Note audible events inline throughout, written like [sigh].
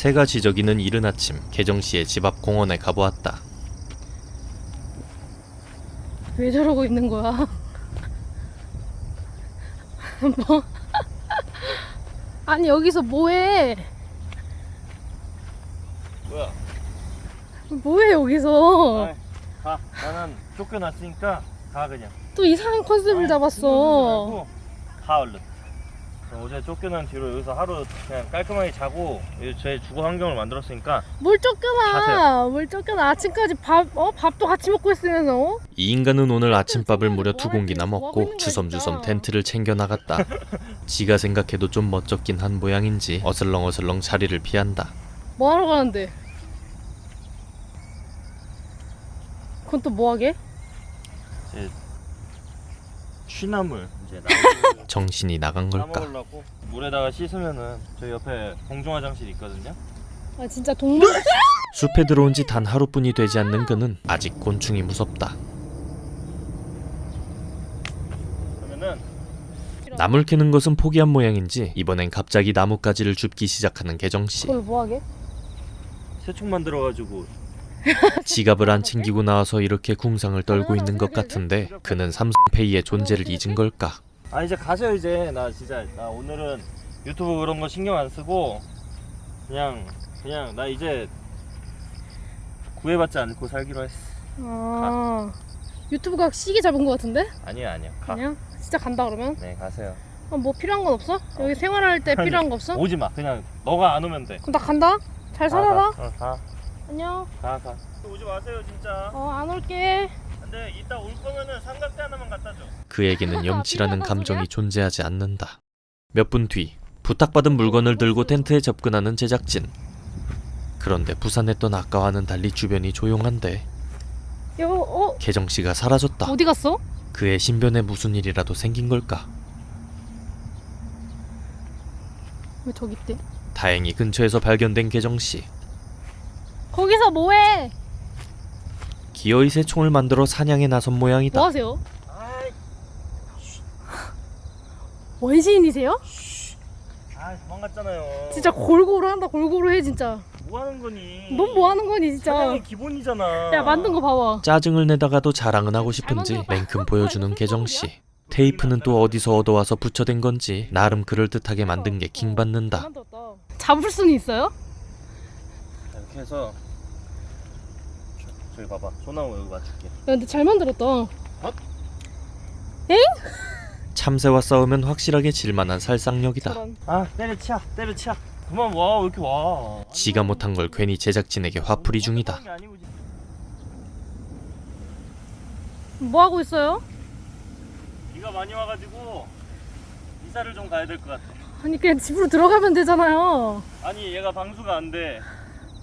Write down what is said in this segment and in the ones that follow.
새가 지저귀는 이른 아침 개정씨의 집 앞 공원에 가보았다. 왜 저러고 있는 거야? [laughs] 뭐? 아니 여기서 뭐해? 뭐야? 뭐해 여기서? 아이, 가. 나는 쫓겨났으니까 가 그냥. 또 이상한 컨셉을 아이, 잡았어. 가 얼른. 어제 쫓겨난 뒤로 여기서 하루 그냥 깔끔하게 자고 제 주거 환경을 만들었으니까 뭘 쫓겨나? 가세요. 뭘 쫓겨나? 아침까지 밥, 어? 밥도 같이 먹고 있으면서 어? 이 인간은 오늘 아침밥을 무려 두 공기나 먹고 주섬주섬 텐트를 챙겨 나갔다. [laughs] 지가 생각해도 좀 멋쩍긴 한 모양인지 어슬렁어슬렁 자리를 피한다. 뭐 하러 가는데? 그건 또 뭐 하게? 취나물 이제 [laughs] 정신이 나간 걸까? 따먹으려고 물에다가 씻으면은 저 옆에 공중 화장실 있거든요. 아 진짜 동물 [laughs] 숲에 들어온 지 단 하루뿐이 되지 않는 그는 아직 곤충이 무섭다. 그러면은 나물 캐는 것은 포기한 모양인지 이번엔 갑자기 나뭇가지를 줍기 시작하는 개정씨. 그걸 뭐 하게? 새총 만들어가지고 [laughs] 지갑을 안 챙기고 나와서 이렇게 궁상을 떨고 있는 것 같은데 [laughs] 그는 삼성페이의 존재를 잊은 걸까? 아 이제 가세요 이제 나 진짜 나 오늘은 유튜브 그런 거 신경 안 쓰고 그냥 그냥 나 이제 구애받지 않고 살기로 했어 아 유튜브가 시기 잡은 거 같은데? 아니야 아니야 가. 그냥 진짜 간다 그러면? 네 가세요 아, 뭐 필요한 건 없어? 여기 생활할 때 아니, 필요한 거 없어? 오지 마 그냥 너가 안 오면 돼 그럼 나 간다. 잘 살아라. 가, 가, 어, 가, 안녕. 가, 가. 오지 마세요 진짜 어안 올게. 근데 이따 올 거면은 삼각대 하나만 갖다 줘 그에게는 염치라는 감정이 존재하지 않는다. 몇 분 뒤 부탁받은 물건을 들고 텐트에 접근하는 제작진. 그런데 부산했던 아까와는 달리 주변이 조용한데 여 어? 개정 씨가 사라졌다. 어디 갔어? 그의 신변에 무슨 일이라도 생긴 걸까? 왜 저기 있대? 다행히 근처에서 발견된 개정 씨. 거기서 뭐해? 기어이 새 총을 만들어 사냥에 나선 모양이다. 뭐 하세요? 원시인이세요? 아 도망갔잖아요 진짜 골고루 한다. 골고루 해 진짜. 뭐 하는 거니 넌 뭐 하는 거니 진짜? 사냥이 기본이잖아 야 만든 거 봐봐. 짜증을 내다가도 자랑은 하고 싶은지 냉큼 보여주는 [laughs] 개정 씨. 테이프는 또 어디서 얻어와서 붙여댄 건지 나름 그럴듯하게 만든 게 킹받는다. 만들었다. 잡을 수는 있어요? 이렇게 해서 저- 저기 봐봐 소나무 여기 맞출게 야, 근데 잘 만들었다. 참새와 싸우면 확실하게 질만한 살상력이다. 저런. 아 때려치야 때려치야 그만 와왜 이렇게 와 지가 못한 걸 괜히 제작진에게 화풀이 중이다. 뭐 하고 있어요? 비가 많이 와가지고 이사를 좀 가야 될 것 같아 아니 그냥 집으로 들어가면 되잖아요. 아니 얘가 방수가 안돼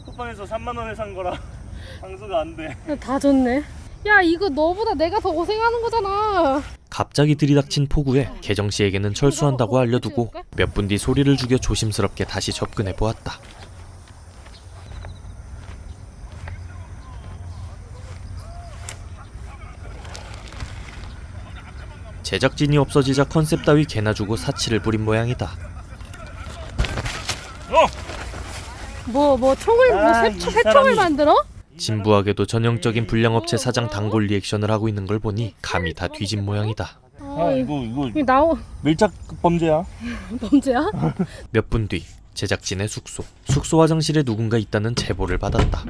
쿠팡에서 3만 원에 산 거라 방수가 안돼 야, 다 졌네. 야 이거 너보다 내가 더 고생하는 거잖아. 갑자기 들이닥친 폭우에 개정 씨에게는 철수한다고 알려두고 몇 분 뒤 소리를 죽여 조심스럽게 다시 접근해 보았다. 제작진이 없어지자 컨셉 따위 개나 주고 사치를 부린 모양이다. 뭐뭐 총을 뭐 아, 새, 총을 만들어? 진부하게도 전형적인 불량업체 사장 단골 리액션을 하고 있는 걸 보니 감이 다 뒤진 모양이다. 아, 이거 이거 이거 나오 밀착 범죄야 [laughs] 범죄야? [laughs] 몇 분 뒤 제작진의 숙소. 숙소 화장실에 누군가 있다는 제보를 받았다.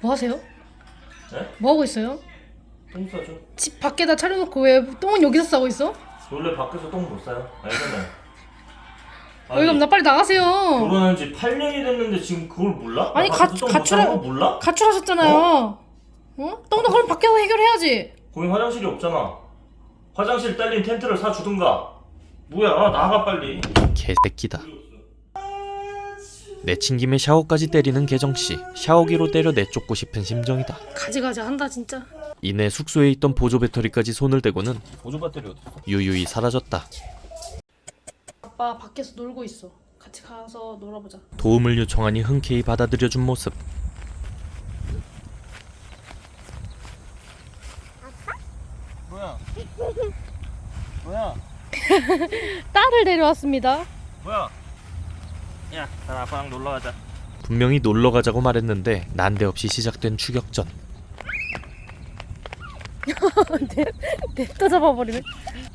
뭐 하세요? 네? 뭐 하고 있어요? 똥 싸죠 집 밖에다 차려놓고 왜 똥은 여기서 싸고 있어? 원래 밖에서 똥 못 싸요 알잖아요 어이가 없나 빨리 나가세요. 결혼한 지 8년이 됐는데 지금 그걸 몰라? 아니, 나 가- 가출하- 거 몰라? 가출하셨잖아요. 어? 똥도 그럼 밖에서 해결해야지. 거기 화장실이 없잖아 화장실 딸린 텐트를 사주든가 뭐야 나가 빨리 개새끼다. 내친 김에 샤워까지 때리는 개정씨. 샤워기로 때려 내쫓고 싶은 심정이다. 가지가지 한다 진짜. 이내 숙소에 있던 보조 배터리까지 손을 대고는 보조 배터리? 유유히 사라졌다. 아빠 밖에서 놀고 있어. 같이 가서 놀아보자. 도움을 요청하니 흔쾌히 받아들여준 모습. 뭐야 뭐야 [laughs] 딸을 데려왔습니다. 뭐야 야, 난 아빠랑 놀러 가자. 분명히 놀러 가자고 말했는데 난데없이 시작된 추격전. [laughs] 냅다 잡아버리네.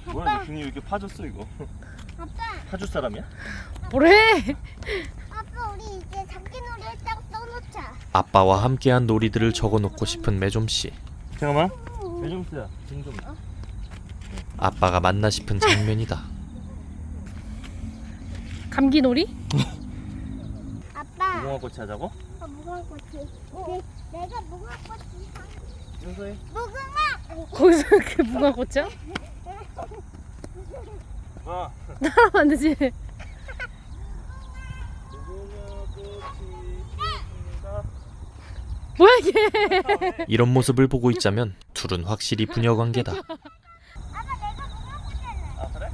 뭐야, 너 등이 왜 이렇게 파졌어 이거? [laughs] 아빠, 파줄 사람이야? 뭐래? 아빠 우리 이제 잡기놀이 했다고 써놓자. 아빠와 함께한 놀이들을 적어놓고 싶은 매점 씨. 잠깐만. 매점스야, 등 좀. 아빠가 맞나 싶은 장면이다. 감기놀이? [laughs] 아빠, 무궁화 꽃이 하자고? 어, 무궁화꽃이. 내, 내가 무궁화꽃이. 윤서이. 무궁화. 거기서 그 무궁화 꽃이야? [laughs] 와. 하면 안 되지. 뭐야 이게? 이런 모습을 보고 있자면 둘은 확실히 부녀 관계다. 아 그래?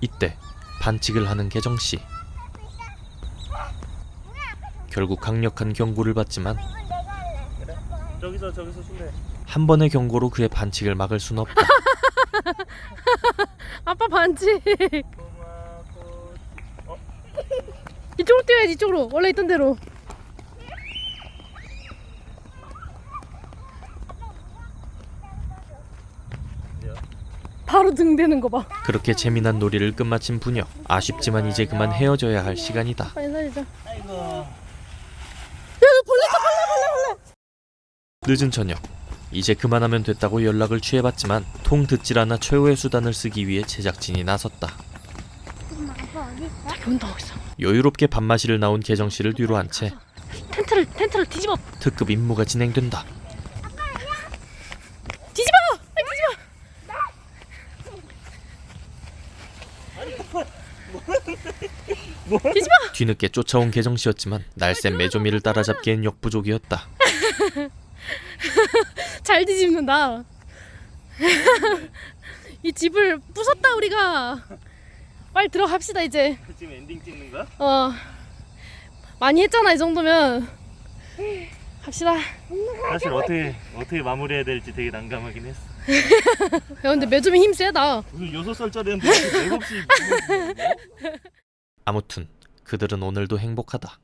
이때 반칙을 하는 개정 씨. 결국 강력한 경고를 받지만? 저기서 저기서 술래. 한 번의 경고로 그의 반칙을 막을 순 없다. [laughs] 아빠 반칙. 어? 이쪽으로 뛰어야지 이쪽으로. 원래 있던 대로. 바로 등 대는 거 봐. 그렇게 재미난 놀이를 끝마친 부녀. 아쉽지만 이제 그만 헤어져야 할 시간이다. 빨리 살리자. 아이고. 늦은 저녁. 이제 그만하면 됐다고 연락을 취해봤지만 통 듣질 않아 최후의 수단을 쓰기 위해 제작진이 나섰다. 저기 온다. 여유롭게 밥마시를 나온 개정 씨를 뒤로 한 채 텐트를 텐트를 뒤집어. 특급 임무가 진행된다. 뒤집어. 뒤집어. 뒤집어. 뒤늦게 쫓아온 개정 씨였지만 날쌘 매조미를 따라잡기엔 역부족이었다. [laughs] [laughs] 잘 뒤집는다. 이 집을 부쉈다 우리가. 빨리 들어갑시다 이제. 지금 엔딩 찍는 거야? 어 많이 했잖아 이 정도면. 갑시다. 야 사실 어떻게 어떻게 마무리해야 될지 되게 난감하긴 했어. [laughs] 근데 매점이 힘 세다. 무슨 여섯 살짜리한테 이렇게 맥없이 [laughs] 아무튼 그들은 오늘도 행복하다.